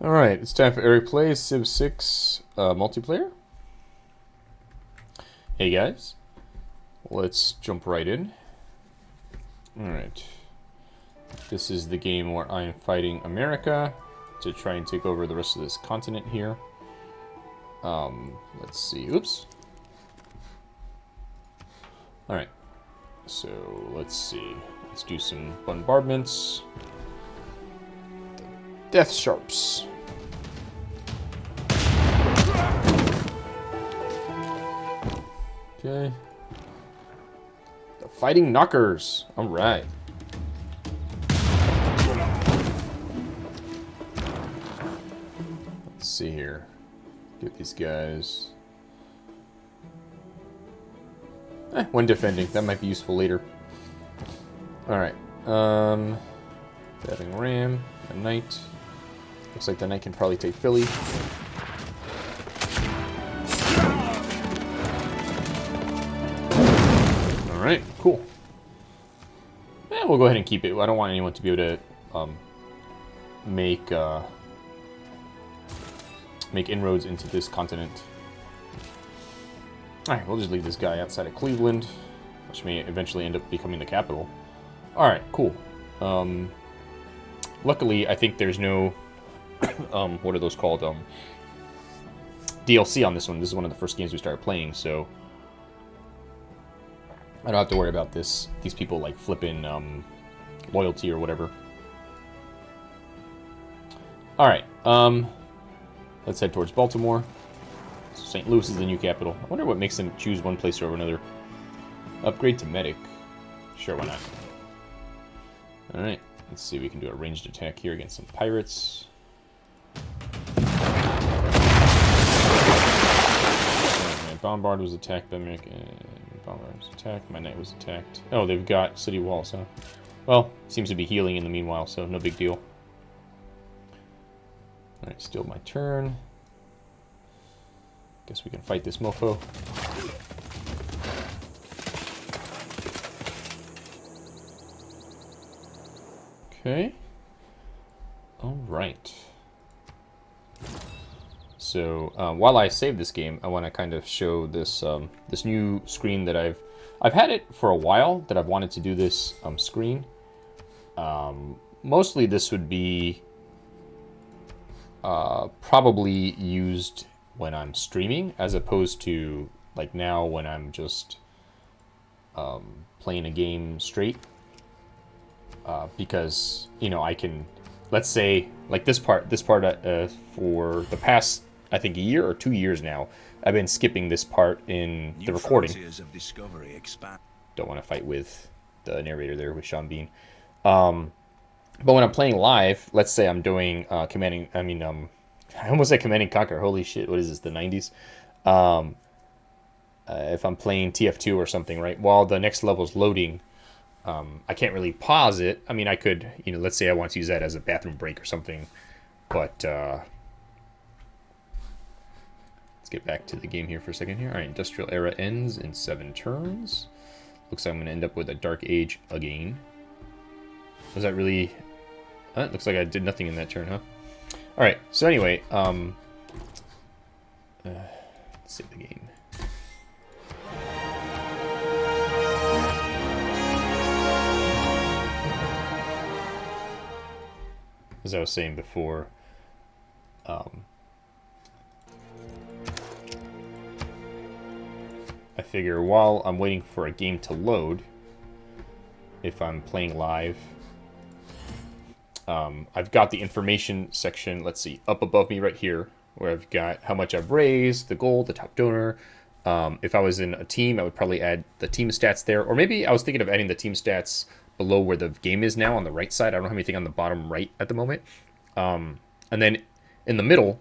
Alright, it's time for Eric Plays Civ 6 uh, multiplayer. Hey guys, let's jump right in. Alright, this is the game where I am fighting America to try and take over the rest of this continent here. Um, let's see, oops. Alright, so let's see, let's do some bombardments. Death Sharps. Okay. The Fighting Knockers. Alright. Let's see here. Get these guys. Eh, when defending. That might be useful later. Alright. Um, Battering Ram. A Knight. Looks like the Knight can probably take Philly. Alright, cool. Yeah, we'll go ahead and keep it. I don't want anyone to be able to um, make uh, make inroads into this continent. Alright, we'll just leave this guy outside of Cleveland, which may eventually end up becoming the capital. Alright, cool. Um, luckily, I think there's no... um, what are those called? Um, DLC on this one. This is one of the first games we started playing, so... I don't have to worry about this. These people like flipping um, loyalty or whatever. All right. Um, let's head towards Baltimore. St. Louis is the new capital. I wonder what makes them choose one place over another. Upgrade to medic. Sure, why not? All right. Let's see. We can do a ranged attack here against some pirates. Bombard was attacked by American. Uh, Bombard was attacked. My knight was attacked. Oh, they've got city walls, huh? Well, seems to be healing in the meanwhile, so no big deal. Alright, still my turn. Guess we can fight this mofo. Okay. Alright. So uh, while I save this game, I want to kind of show this um, this new screen that I've I've had it for a while that I've wanted to do this um, screen. Um, mostly this would be uh, probably used when I'm streaming as opposed to like now when I'm just um, playing a game straight. Uh, because, you know, I can, let's say, like this part, this part uh, for the past I think, a year or two years now. I've been skipping this part in the recording. Don't want to fight with the narrator there with Sean Bean. Um, but when I'm playing live, let's say I'm doing uh, commanding, I mean, um, I almost said commanding conquer. Holy shit, what is this, the 90s? Um, uh, if I'm playing TF2 or something, right, while the next level is loading, um, I can't really pause it. I mean, I could, you know, let's say I want to use that as a bathroom break or something, but uh, Let's get back to the game here for a second here. All right, Industrial Era ends in seven turns. Looks like I'm going to end up with a Dark Age again. Was that really... Huh? Looks like I did nothing in that turn, huh? All right, so anyway, um... Uh, let's save the game. As I was saying before, um, I figure while I'm waiting for a game to load, if I'm playing live, um, I've got the information section, let's see, up above me right here, where I've got how much I've raised, the goal, the top donor. Um, if I was in a team, I would probably add the team stats there, or maybe I was thinking of adding the team stats below where the game is now on the right side. I don't have anything on the bottom right at the moment. Um, and then in the middle,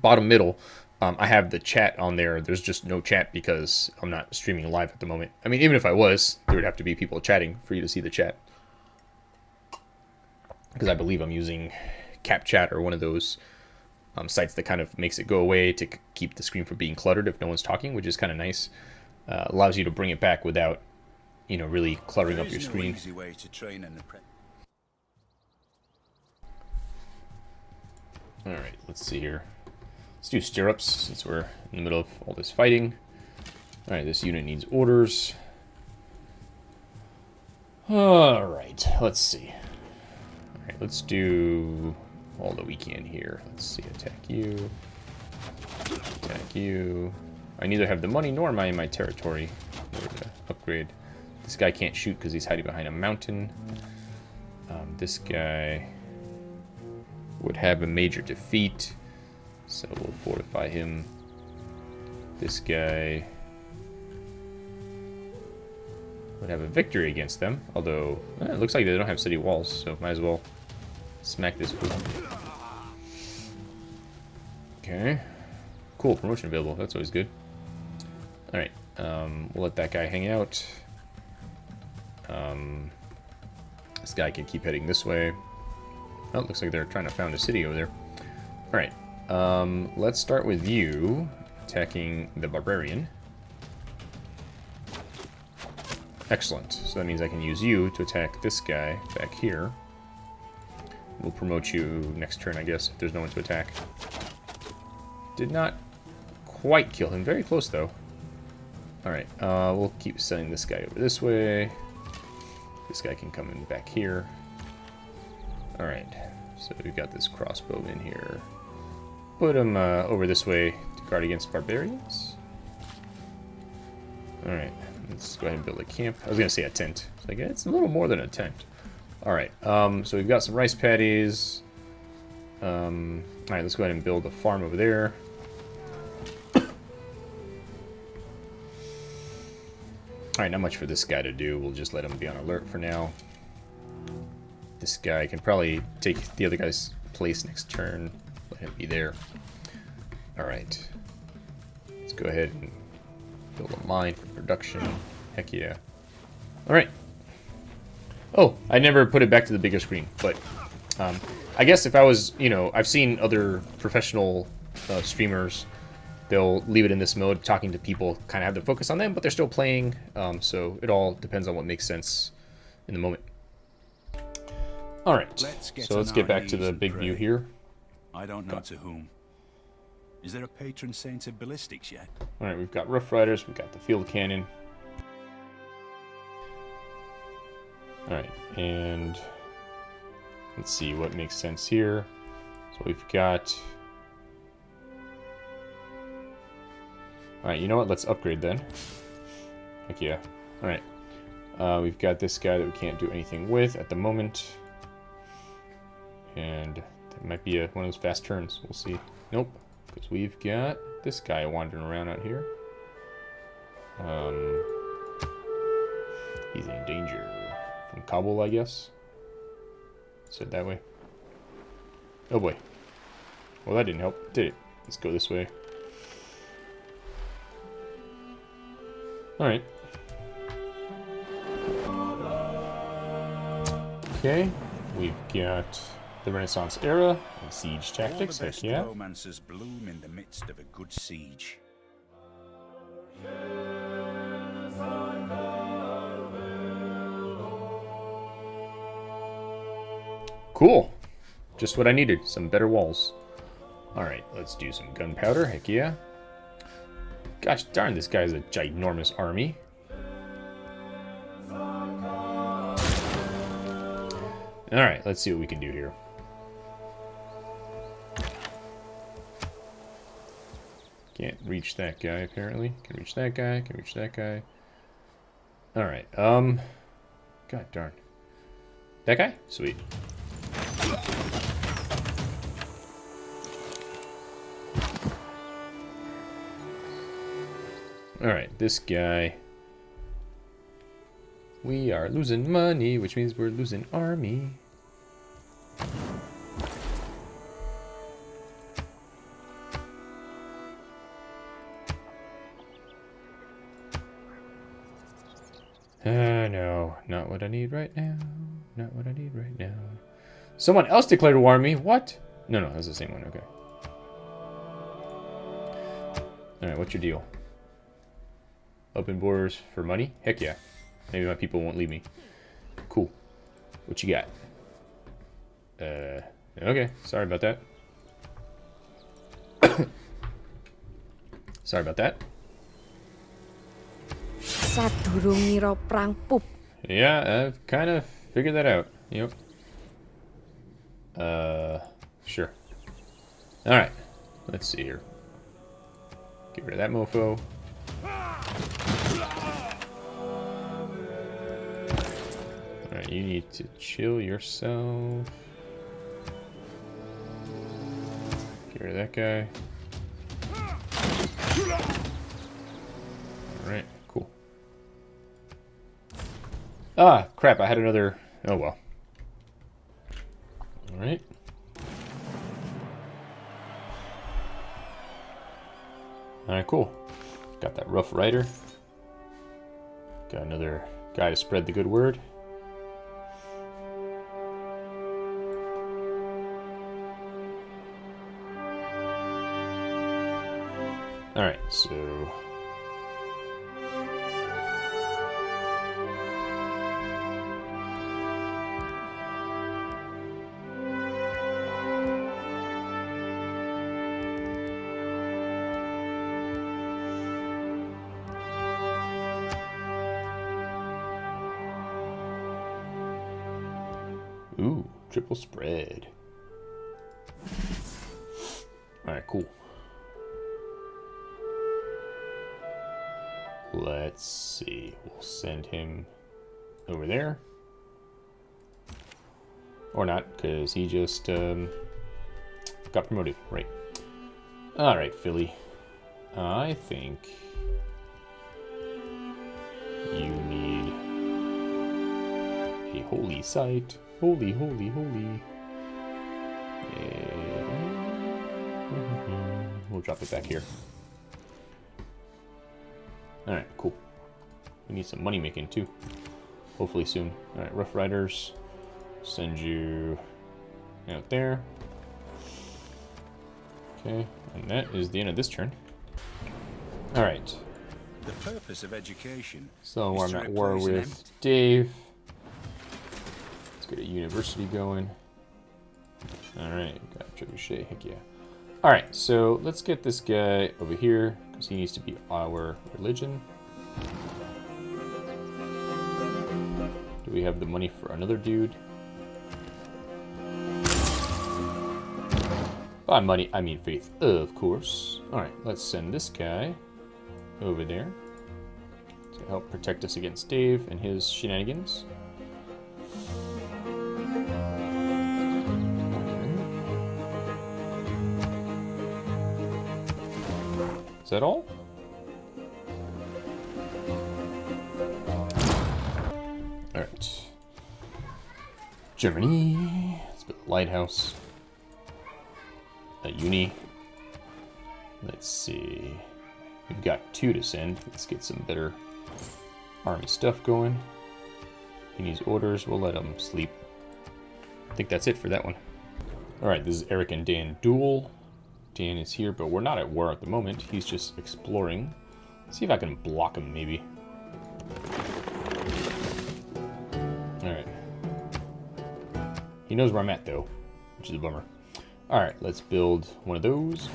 bottom middle, um, I have the chat on there. There's just no chat because I'm not streaming live at the moment. I mean, even if I was, there would have to be people chatting for you to see the chat. Because I believe I'm using KapChat or one of those um, sites that kind of makes it go away to keep the screen from being cluttered if no one's talking, which is kind of nice. Uh, allows you to bring it back without, you know, really cluttering up your screen. Alright, let's see here. Let's do stirrups, since we're in the middle of all this fighting. Alright, this unit needs orders. Alright, let's see. Alright, let's do all that we can here. Let's see, attack you. Attack you. I neither have the money nor am I in my territory to upgrade. This guy can't shoot because he's hiding behind a mountain. Um, this guy would have a major defeat, so we'll fortify him. This guy would have a victory against them, although eh, it looks like they don't have city walls, so might as well smack this fool. Okay. Cool, promotion available. That's always good. Alright, um, we'll let that guy hang out. Um, this guy can keep heading this way. Oh, looks like they're trying to found a city over there. Alright, um, let's start with you attacking the barbarian. Excellent. So that means I can use you to attack this guy back here. We'll promote you next turn, I guess, if there's no one to attack. Did not quite kill him. Very close, though. Alright, uh, we'll keep sending this guy over this way. This guy can come in back here. Alright, so we've got this crossbow in here. Put him uh, over this way to guard against barbarians. Alright, let's go ahead and build a camp. I was going to say a tent. It's like, it's a little more than a tent. Alright, um, so we've got some rice paddies. Um, Alright, let's go ahead and build a farm over there. Alright, not much for this guy to do. We'll just let him be on alert for now. This guy can probably take the other guy's place next turn. Let him be there. Alright. Let's go ahead and build a mine for production. Heck yeah. Alright. Oh, I never put it back to the bigger screen, but um, I guess if I was, you know, I've seen other professional uh, streamers they'll leave it in this mode, talking to people, kind of have the focus on them, but they're still playing. Um, so it all depends on what makes sense in the moment. All right, let's so let's get back to the big view here. I don't know to whom. Is there a patron saint of ballistics yet? All right, we've got Rough Riders, we've got the Field Cannon. All right, and let's see what makes sense here. So we've got Alright, you know what? Let's upgrade then. Heck yeah. Alright. Uh, we've got this guy that we can't do anything with at the moment. And it might be a, one of those fast turns. We'll see. Nope. Because we've got this guy wandering around out here. Um, he's in danger. From Kabul, I guess. Said that way. Oh boy. Well, that didn't help, did it? Let's go this way. Alright. Okay, we've got the Renaissance era and siege tactics. Heck yeah. romances bloom in the midst of a good siege. Cool. Just what I needed. Some better walls. Alright, let's do some gunpowder. Heck yeah. Gosh darn, this guy's a ginormous army. Alright, let's see what we can do here. Can't reach that guy, apparently. Can reach that guy, can reach that guy. Alright, um... God darn. That guy? Sweet. Alright, this guy. We are losing money, which means we're losing army. Uh, no, not what I need right now. Not what I need right now. Someone else declared war on me. What? No, no, that's the same one. Okay. All right, what's your deal? Open borders for money? Heck yeah. Maybe my people won't leave me. Cool. What you got? Uh, okay. Sorry about that. Sorry about that. Sadurung prang. Yeah, I've kind of figured that out. Yep. Uh, sure. Alright, let's see here. Get rid of that mofo. Alright, you need to chill yourself. Get rid of that guy. Alright, Ah, crap, I had another... Oh, well. Alright. Alright, cool. Got that Rough Rider. Got another guy to spread the good word. Alright, so... Ooh, triple spread. Alright, cool. Let's see. We'll send him over there. Or not, because he just um, got promoted. Right. Alright, Philly. I think you need a holy site. Holy, holy, holy. We'll drop it back here. Alright, cool. We need some money making too. Hopefully soon. Alright, Rough Riders. Send you out there. Okay, and that is the end of this turn. Alright, The purpose of education so I'm at war with Dave. Let's get a university going. Alright, got Trebuchet, heck yeah. Alright, so let's get this guy over here, because he needs to be our religion. Do we have the money for another dude? By money, I mean faith, of course. Alright, let's send this guy over there to help protect us against Dave and his shenanigans. Is that all? Alright. Germany. Let's build a lighthouse. A uni. Let's see. We've got two to send. Let's get some better army stuff going. He needs orders. We'll let him sleep. I think that's it for that one. Alright, this is Eric and Dan duel. Dan is here, but we're not at war at the moment. He's just exploring. see if I can block him, maybe. Alright. He knows where I'm at, though, which is a bummer. Alright, let's build one of those.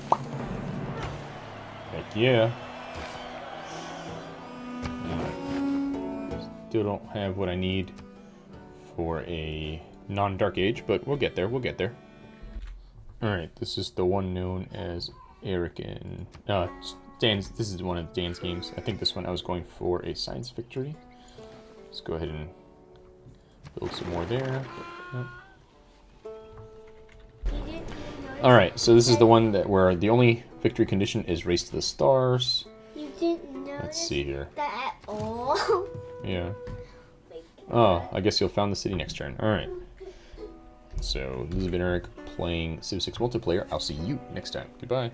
Heck yeah. Still don't have what I need for a non-Dark Age, but we'll get there, we'll get there. Alright, this is the one known as Eric and... Uh, Dan's, this is one of Dan's games. I think this one I was going for a science victory. Let's go ahead and build some more there. Alright, so this is the one that where the only victory condition is race to the stars. You didn't Let's see here. that at all. Yeah. Oh, I guess you'll found the city next turn. Alright. So, this has been Eric playing Civ 6 multiplayer. I'll see you next time. Goodbye.